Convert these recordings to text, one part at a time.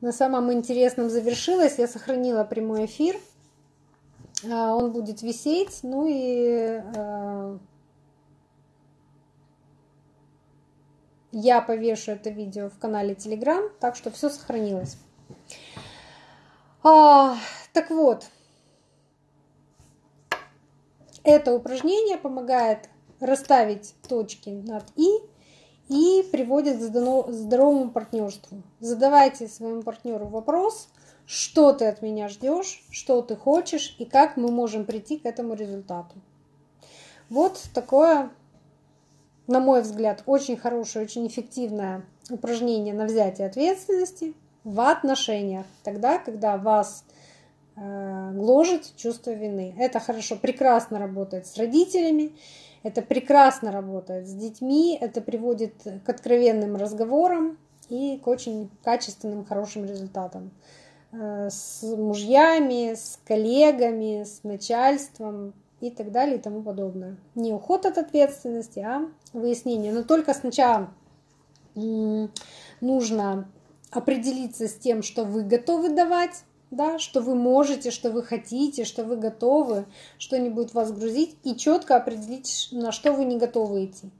на самом интересном завершилось. Я сохранила прямой эфир. А, он будет висеть. Ну и а, я повешу это видео в канале Telegram, так что все сохранилось. А, так вот, это упражнение помогает расставить точки над «и» и приводит к здоровому партнерству. Задавайте своему партнеру вопрос, что ты от меня ждешь, что ты хочешь и как мы можем прийти к этому результату. Вот такое, на мой взгляд, очень хорошее, очень эффективное упражнение на взятие ответственности в отношениях, тогда, когда вас гложет чувство вины. Это хорошо, прекрасно работает с родителями, это прекрасно работает с детьми, это приводит к откровенным разговорам и к очень качественным, хорошим результатам. Э, с мужьями, с коллегами, с начальством и так далее и тому подобное. Не уход от ответственности, а выяснение. Но только сначала нужно определиться с тем, что вы готовы давать, да, что вы можете, что вы хотите, что вы готовы, что не будет вас грузить, и четко определить, на что вы не готовы идти.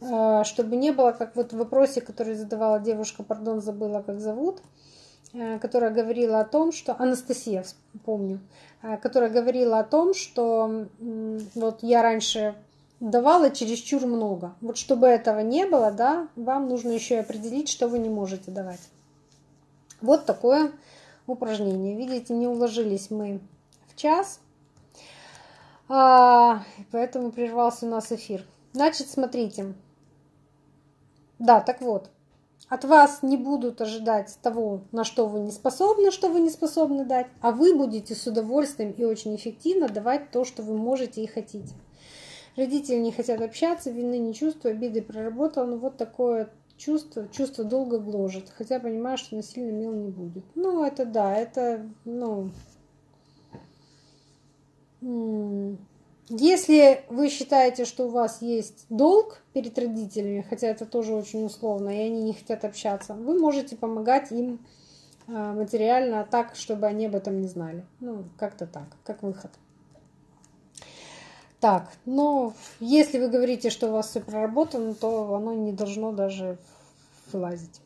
Э, чтобы не было, как вот в вопросе, который задавала девушка, пардон, забыла, как зовут, э, которая говорила о том, что Анастасия, помню, э, которая говорила о том, что вот я раньше давала чересчур много. Вот чтобы этого не было, да, вам нужно еще и определить, что вы не можете давать. Вот такое упражнение. Видите, не уложились мы в час, а, поэтому прервался у нас эфир. Значит, смотрите. Да, так вот, от вас не будут ожидать того, на что вы не способны, что вы не способны дать, а вы будете с удовольствием и очень эффективно давать то, что вы можете и хотите. Родители не хотят общаться, вины не чувствую, обиды проработал, ну вот такое чувство, чувство долго гложет, хотя понимаю, что насильно мил не будет. Ну, это да, это, ну... Если вы считаете, что у вас есть долг перед родителями, хотя это тоже очень условно, и они не хотят общаться, вы можете помогать им а, материально так, чтобы они об этом не знали. Ну, как-то так, как выход. Так, но если вы говорите, что у вас все проработано, то оно не должно даже вылазить.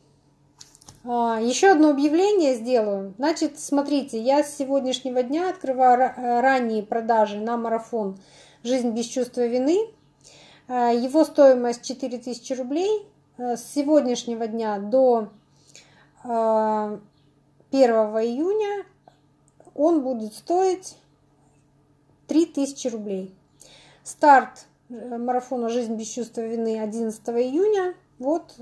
А, еще одно объявление сделаю. Значит, смотрите, я с сегодняшнего дня открываю э, ранние продажи на марафон «Жизнь без чувства вины». А, его стоимость 4000 рублей. Э, с сегодняшнего дня до 1 а, июня он будет стоить 3000 рублей. Старт э, марафона «Жизнь без чувства вины» 11 июня. Вот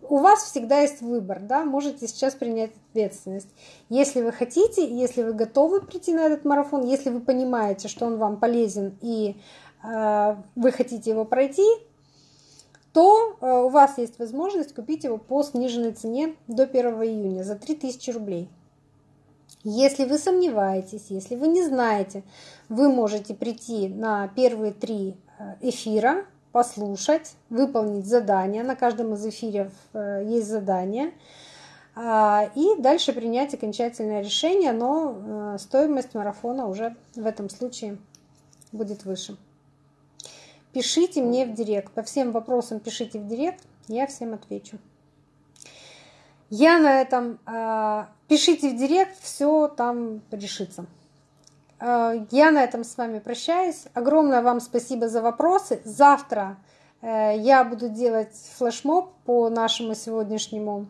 у вас всегда есть выбор, да, можете сейчас принять ответственность. Если вы хотите, если вы готовы прийти на этот марафон, если вы понимаете, что он вам полезен и э, вы хотите его пройти, то э, у вас есть возможность купить его по сниженной цене до 1 июня за 3000 рублей. Если вы сомневаетесь, если вы не знаете, вы можете прийти на первые три э, эфира послушать, выполнить задание. На каждом из эфиров э, есть задание. А, и дальше принять окончательное решение, но э, стоимость марафона уже в этом случае будет выше. Пишите мне в директ. По всем вопросам пишите в директ, я всем отвечу. Я на этом... А, пишите в директ, все там решится. Э, я на этом с вами прощаюсь. Огромное вам спасибо за вопросы. Завтра э, я буду делать флешмоб по нашему сегодняшнему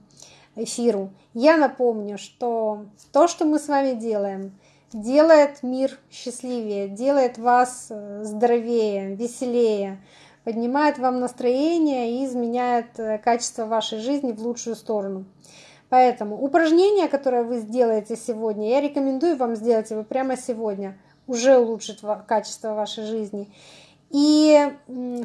эфиру. Я напомню, что то, что мы с вами делаем, делает мир счастливее, делает вас э, здоровее, веселее, поднимает вам настроение и изменяет качество вашей жизни в лучшую сторону. Поэтому упражнение, которое вы сделаете сегодня, я рекомендую вам сделать его прямо сегодня. Уже улучшит качество вашей жизни. И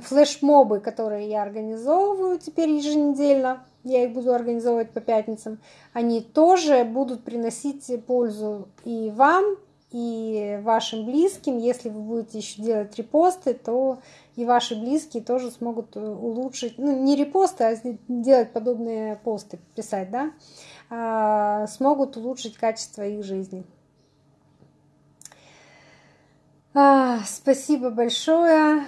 флешмобы, которые я организовываю теперь еженедельно, я их буду организовывать по пятницам, они тоже будут приносить пользу и вам, и вашим близким. Если вы будете еще делать репосты, то и ваши близкие тоже смогут улучшить, ну не репосты, а делать подобные посты, писать, да, а, смогут улучшить качество их жизни. А, спасибо большое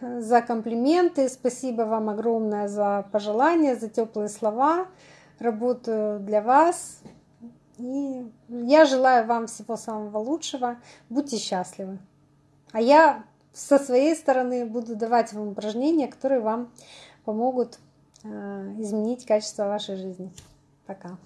за комплименты, спасибо вам огромное за пожелания, за теплые слова. Работаю для вас. И я желаю вам всего самого лучшего. Будьте счастливы. А я со своей стороны буду давать вам упражнения, которые вам помогут э, изменить качество вашей жизни. Пока.